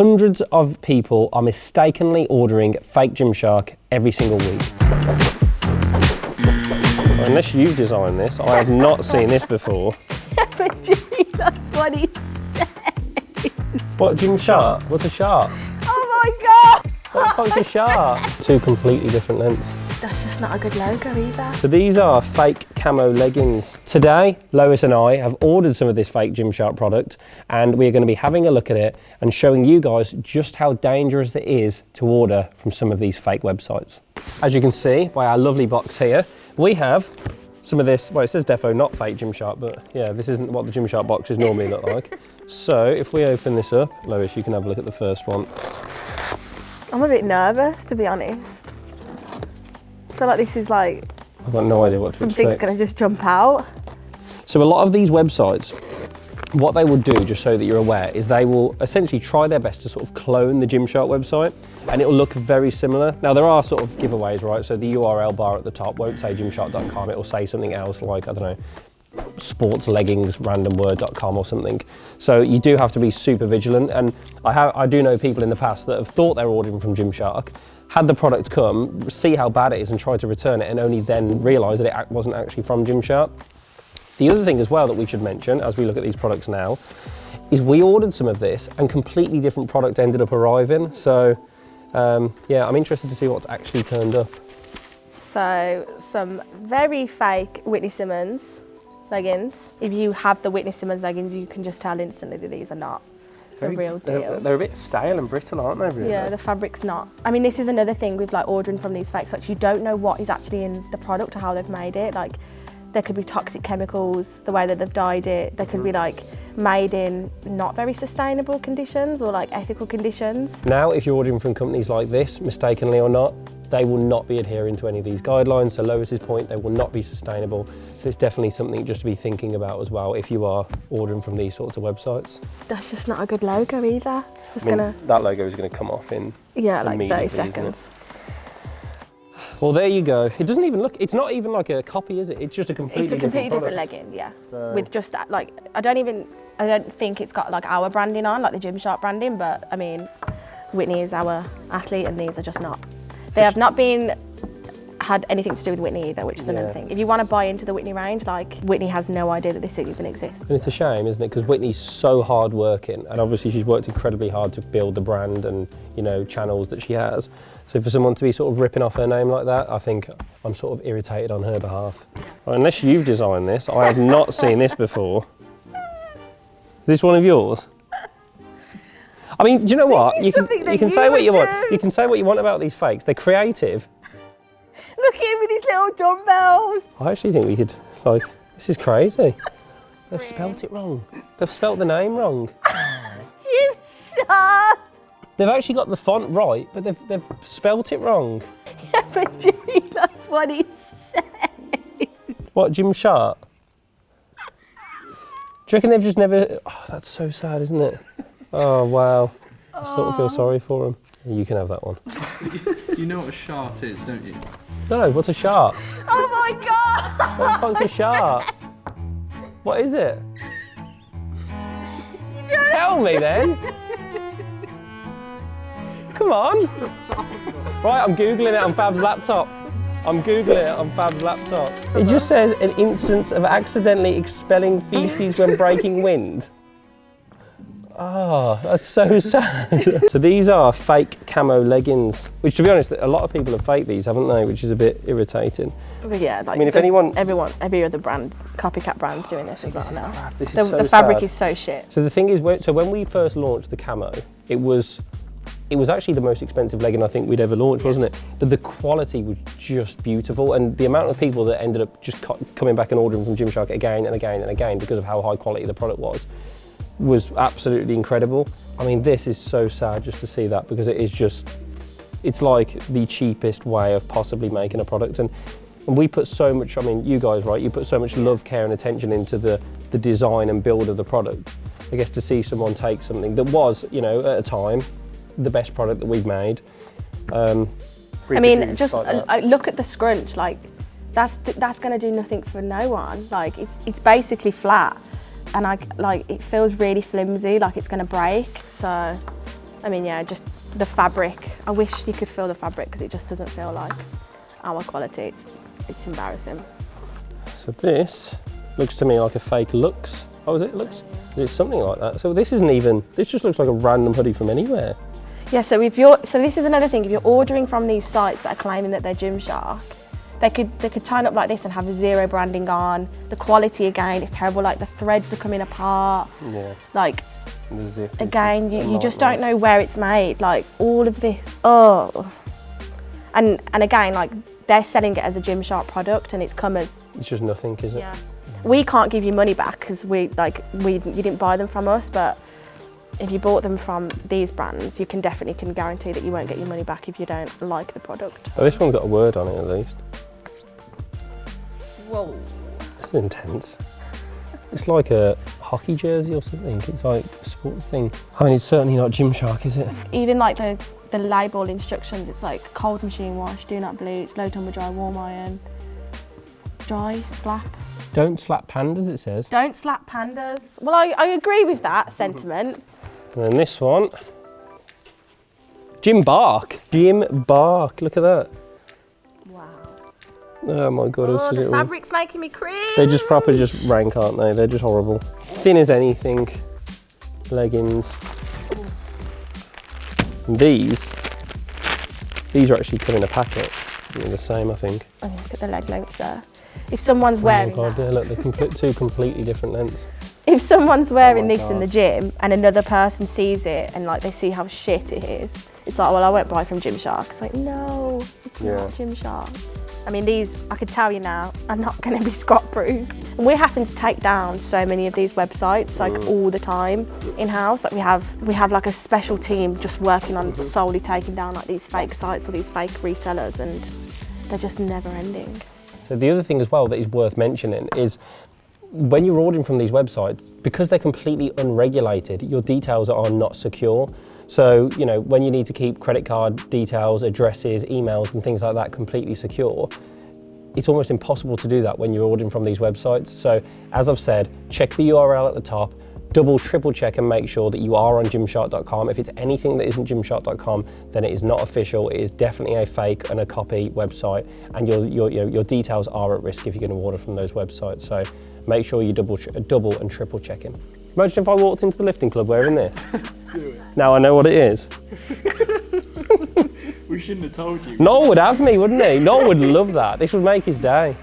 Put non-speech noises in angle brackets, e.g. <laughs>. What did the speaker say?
Hundreds of people are mistakenly ordering fake Gymshark every single week. Unless you've designed this, I have not seen this before. but <laughs> Jimmy, that's what he said. What, Gymshark? What's a shark? Oh my god! What the fuck's a shark? <laughs> Two completely different lengths. That's just not a good logo either. So these are fake camo leggings. Today, Lois and I have ordered some of this fake Gymshark product and we're going to be having a look at it and showing you guys just how dangerous it is to order from some of these fake websites. As you can see by our lovely box here, we have some of this, well it says defo not fake Gymshark, but yeah, this isn't what the Gymshark boxes normally look like. <laughs> So if we open this up, Lois, you can have a look at the first one. I'm a bit nervous, to be honest. Feel like this is like I've got no idea what something's going to just jump out. So a lot of these websites, what they will do, just so that you're aware, is they will essentially try their best to sort of clone the Gymshark website and it will look very similar. Now there are sort of giveaways, right? So the URL bar at the top won't say gymshark.com, it will say something else like, I don't know, sportsleggingsrandomword.com or something. So you do have to be super vigilant. And I, I do know people in the past that have thought they were ordering from Gymshark, had the product come, see how bad it is and try to return it and only then realise that it wasn't actually from Gymshark. The other thing as well that we should mention as we look at these products now is we ordered some of this and completely different product ended up arriving. So um, yeah, I'm interested to see what's actually turned up. So some very fake Whitney Simmons leggings. If you have the Whitney Simmons leggings, you can just tell instantly that these are not the real They're, deal. they're a bit stale and brittle, aren't they? Really? Yeah, the fabric's not. I mean, this is another thing with like ordering from these fake sites. You don't know what is actually in the product or how they've made it. Like, there could be toxic chemicals, the way that they've dyed it. There could be mm. like made in not very sustainable conditions or like ethical conditions. Now, if you're ordering from companies like this, mistakenly or not, they will not be adhering to any of these guidelines. So Lois's point, they will not be sustainable. So it's definitely something just to be thinking about as well if you are ordering from these sorts of websites. That's just not a good logo either. It's just I mean, gonna, that logo is going to come off in. yeah, like 30 immediately, isn't it? seconds. Well, there you go. It doesn't even look. It's not even like a copy, is it? It's just a completely It's a completely different, product. legging, yeah. So- With just that, like, I don't even, I don't think it's got like our branding on, like the Gymshark branding, but I mean, Whitney is our athlete and these are just not. They have not been, had anything to do with Whitney either, which is another thing. If you want to buy into the Whitney range, like, Whitney has no idea that this even exists. And it's a shame, isn't it? Because Whitney's so hard working, and obviously she's worked incredibly hard to build the brand and you know channels that she has. So for someone to be sort of ripping off her name like that, I think I'm sort of irritated on her behalf. Well, unless you've designed this, I have not seen this before. Is <laughs> this one of yours? I mean, do you know what? You can you can you say what you want. You can say what you want about these fakes. They're creative. <laughs> Look at him with his little dumbbells. I actually think we could like this is crazy. <laughs> They've spelt it wrong. They've spelt the name wrong. <laughs> Gymshark. They've actually got the font right, but they've, they've spelt it wrong. Yeah, but Jimmy, that's what he said. What, Jim Shart? Do you reckon they've just never... Oh, that's so sad, isn't it? Oh, wow. I sort of feel oh. sorry for him. You can have that one. <laughs> You know what a shart is, don't you? No, what's a shart? Oh my god. What the fuck's a shart? What is it? Tell me then. Come on. Right, I'm Googling it on Fab's laptop. I'm Googling it on Fab's laptop. It just says an instance of accidentally expelling feces when breaking wind. Oh, that's so sad. <laughs> so these are fake camo leggings, which to be honest, a lot of people have faked these, haven't they? Which is a bit irritating. Yeah, like mean, if anyone- everyone, every other brand, copycat brands doing this as well This is now. This is The, so the fabric sad. is so shit. So the thing is, so when we first launched the camo, it was it was actually the most expensive legging I think we'd ever launched, wasn't it? But the quality was just beautiful, and the amount of people that ended up just coming back and ordering from Gymshark again and again and again because of how high quality the product was was absolutely incredible. I mean, this is so sad just to see that because it is just it's like the cheapest way of possibly making a product and and we put so much i mean you guys right you put so much love care and attention into the the design and build of the product i guess to see someone take something that was you know at a time the best product that we've made um, I mean, just like uh, that. uh, look at the scrunch. Like, that's that's going to do nothing for no one. Like, it's it's basically flat, and I like it feels really flimsy. Like it's going to break. So I mean, yeah, just the fabric. I wish you could feel the fabric because it just doesn't feel like our quality. It's, it's embarrassing. So this looks to me like a fake Lux. Oh, is it Lux? It's something like that. So this isn't even, this just looks like a random hoodie from anywhere. Yeah, so if you're, so this is another thing. If you're ordering from these sites that are claiming that they're Gymshark, they could they could turn up like this and have zero branding on. The quality again is terrible. Like the threads are coming apart. Yeah. Like The zip. again, you, you just don't know where it's made. Like all of this, oh. And and again, like they're selling it as a Gymshark product, and it's come as It's just nothing, is it? Yeah. we can't give you money back because we like we you didn't buy them from us, but if you bought them from these brands, you can definitely can guarantee that you won't get your money back if you don't like the product. Oh, this one's got a word on it at least. Whoa. It's intense. It's like a hockey jersey or something. It's like a sports thing. I mean, it's certainly not Gymshark, is it? Even like the the label instructions, it's like cold machine wash, do not bleach, low tumble dry, warm iron, dry, slap. Don't slap pandas, it says. Don't slap pandas. Well, I, I agree with that sentiment. And then this one. Jim Bark. Jim Bark. Look at that. Wow. Oh my god, Oh, the fabric's making me cringe. They're just proper just rank, aren't they? They're just horrible. Thin as anything. Leggings. And these, these are actually come in a packet. They're the same, I think. Oh, look at the leg lengths there. If someone's oh wearing oh god, that, yeah, look, they're complete, two completely different lengths. <laughs> if someone's wearing Oh this in the gym and another person sees it and like they see how shit it is, it's like, well, I won't buy from Gymshark. It's like, no, it's Yeah. not Gymshark. I mean, these, I could tell you now, are not going to be <laughs> squat proof. And we're having to take down so many of these websites, like Mm. all the time in house. Like we have, we have like a special team just working on Mm-hmm. solely taking down like these fake sites or these fake resellers, and they're just never ending. So the other thing as well that is worth mentioning is when you're ordering from these websites, because they're completely unregulated, your details are not secure. So, you know, when you need to keep credit card details, addresses, emails, and things like that completely secure, it's almost impossible to do that when you're ordering from these websites. So, as I've said, check the URL at the top, double, triple check and make sure that you are on gymshark.com. If it's anything that isn't gymshark.com, then it is not official. It is definitely a fake and a copy website, and your, your, your, your details are at risk if you're going to order from those websites. So, make sure you double, double and triple checking. Imagine if I walked into the lifting club wearing this. <laughs> now I know what it is. <laughs> We shouldn't have told you. Noel would have me, wouldn't he? Noel would love that. This would make his day.